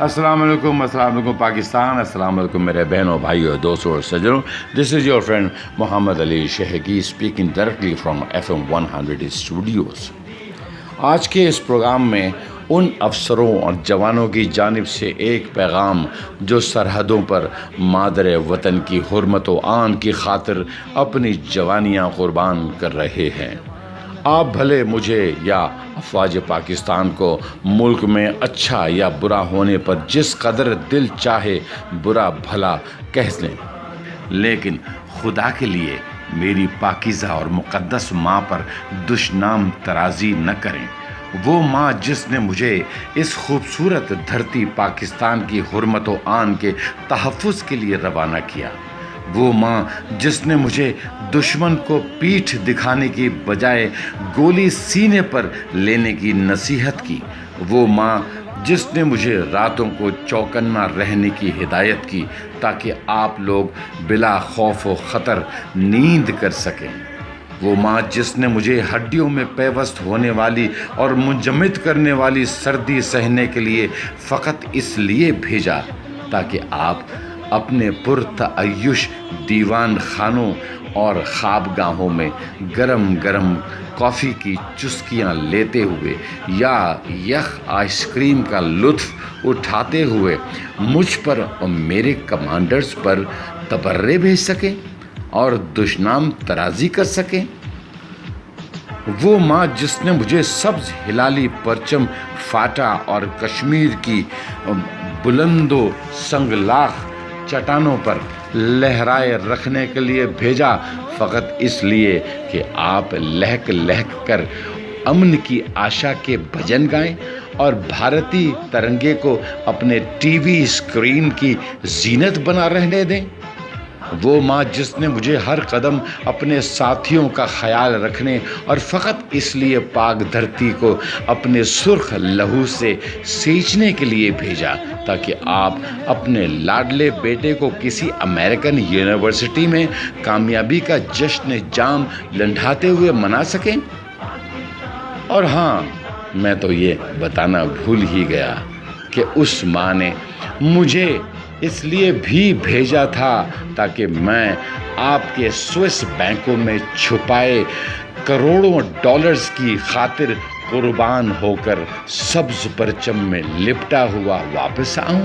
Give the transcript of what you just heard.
السلام علیکم السلام علیکم پاکستان، السلام علیکم میرے بہنوں، بھائیوں، دوستوں اور سجنوں۔ This is your friend Muhammad Ali Shehgi speaking directly from F M one hundred studios آج کے اس پروگرام میں ان افسروں اور جوانوں کی جانب سے ایک پیغام جو سرحدوں پر مادر وطن کی حرمت و آن کی خاطر اپنی جوانیاں قربان کر رہے ہیں۔ آپ بھلے مجھے یا افواج پاکستان کو ملک میں اچھا یا برا ہونے پر جس قدر دل چاہے برا بھلا کہہ لیں۔ لیکن خدا کے لیے میری پاکیزہ اور مقدس ماں پر دشنام ترازی نہ کریں۔ وہ ماں جس نے مجھے اس خوبصورت دھرتی پاکستان کی حرمت و آن کے تحفظ کے لیے روانہ کیا۔ وہ ماں جس نے مجھے دشمن کو پیٹھ دکھانے کی بجائے گولی سینے پر لینے کی نصیحت کی، وہ ماں جس نے مجھے راتوں کو چوکنا رہنے کی ہدایت کی تاکہ آپ لوگ بلا خوف و خطر نیند کر سکیں۔ وہ ماں جس نے مجھے ہڈیوں میں پیوست ہونے والی اور منجمد کرنے والی سردی سہنے کے لیے فقط اس لیے بھیجا تاکہ آپ اپنے پرتعیش دیوان خانوں اور خوابگاہوں میں گرم گرم کافی کی چسکیاں لیتے ہوئے یا یخ آئس کریم کا لطف اٹھاتے ہوئے مجھ پر اور میرے کمانڈرز پر تبرے بھیج سکیں اور دشنام ترازی کر سکیں؟ وہ ماں جس نے مجھے سبز ہلالی پرچم، فاٹا اور کشمیر کی بلند و سنگلاخ چٹانوں پر لہرائے رکھنے کے لیے بھیجا، فقط اس لیے کہ آپ لہک لہک کر امن کی آشا کے بھجن گائیں اور بھارتی ترنگے کو اپنے ٹی وی اسکرین کی زینت بنا رہنے دیں۔ وہ ماں جس نے مجھے ہر قدم اپنے ساتھیوں کا خیال رکھنے اور فقط اس لیے پاک دھرتی کو اپنے سرخ لہو سے سینچنے کے لیے بھیجا تاکہ آپ اپنے لاڈلے بیٹے کو کسی امریکن یونیورسٹی میں کامیابی کا جشن جام لنڈھاتے ہوئے منا سکیں؟ اور ہاں میں تو یہ بتانا بھول ہی گیا کہ اس ماں نے مجھے اس لیے بھی بھیجا تھا تاکہ میں آپ کے سوئس بینکوں میں چھپائے کروڑوں ڈالرز کی خاطر قربان ہو کر سبز پرچم میں لپٹا ہوا واپس آؤں۔